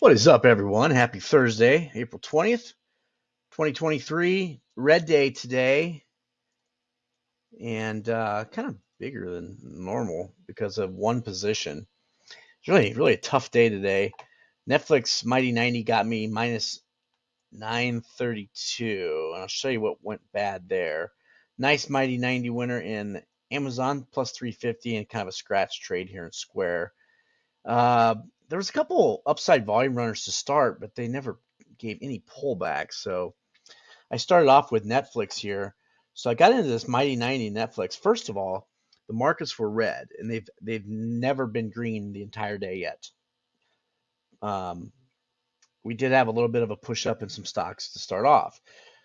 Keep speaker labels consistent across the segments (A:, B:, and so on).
A: What is up, everyone? Happy Thursday, April 20th, 2023. Red day today, and uh, kind of bigger than normal because of one position. It's really, really a tough day today. Netflix Mighty 90 got me minus 932, and I'll show you what went bad there. Nice Mighty 90 winner in Amazon plus 350 and kind of a scratch trade here in Square. Uh, there was a couple upside volume runners to start, but they never gave any pullback. So I started off with Netflix here. So I got into this Mighty 90 Netflix. First of all, the markets were red, and they've they've never been green the entire day yet. Um, we did have a little bit of a push up in some stocks to start off.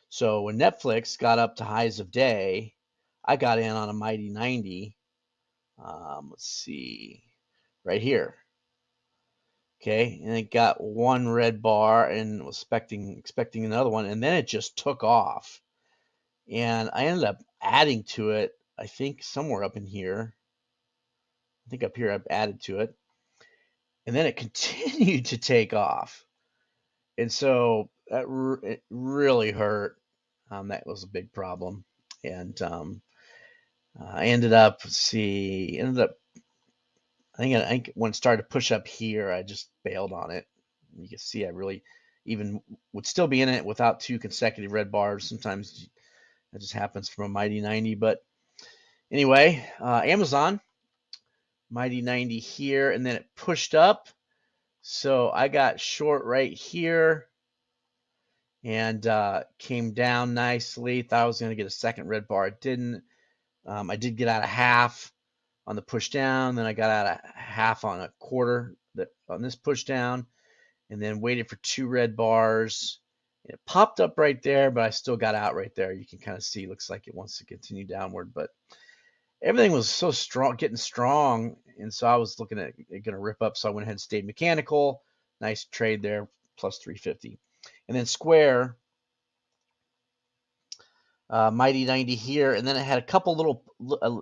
A: So when Netflix got up to highs of day, I got in on a Mighty 90. Um, let's see, right here. Okay, and it got one red bar and was expecting expecting another one, and then it just took off. And I ended up adding to it, I think somewhere up in here. I think up here I've added to it. And then it continued to take off. And so that it really hurt. Um, that was a big problem. And um, I ended up, see, ended up I think I think when it started to push up here, I just bailed on it. You can see I really even would still be in it without two consecutive red bars. Sometimes that just happens from a mighty 90. But anyway, uh, Amazon mighty 90 here, and then it pushed up. So I got short right here and uh, came down nicely. Thought I was going to get a second red bar. It didn't. Um, I did get out of half on the push down. Then I got out a half on a quarter that on this push down, and then waited for two red bars. It popped up right there, but I still got out right there. You can kind of see, looks like it wants to continue downward, but everything was so strong, getting strong, and so I was looking at it going to rip up. So I went ahead and stayed mechanical. Nice trade there, plus 350. And then Square, uh, Mighty 90 here, and then it had a couple little uh,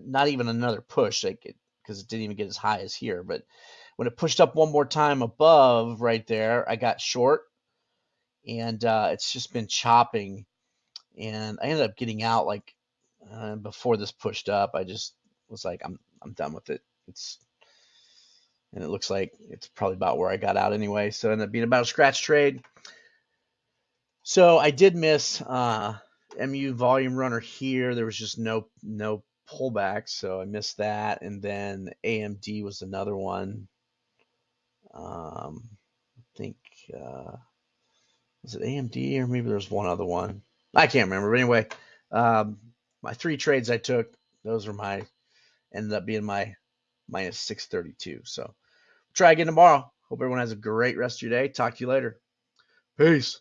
A: not even another push, like because it, it didn't even get as high as here. But when it pushed up one more time above right there, I got short, and uh, it's just been chopping. And I ended up getting out like uh, before this pushed up. I just was like, I'm I'm done with it. It's and it looks like it's probably about where I got out anyway. So it ended up being about a scratch trade. So I did miss uh, MU volume runner here. There was just no no pullback, so I missed that. And then AMD was another one. Um, I think uh, was it AMD or maybe there's one other one. I can't remember. But anyway, um, my three trades I took, those were my ended up being my minus 632. So try again tomorrow. Hope everyone has a great rest of your day. Talk to you later. Peace.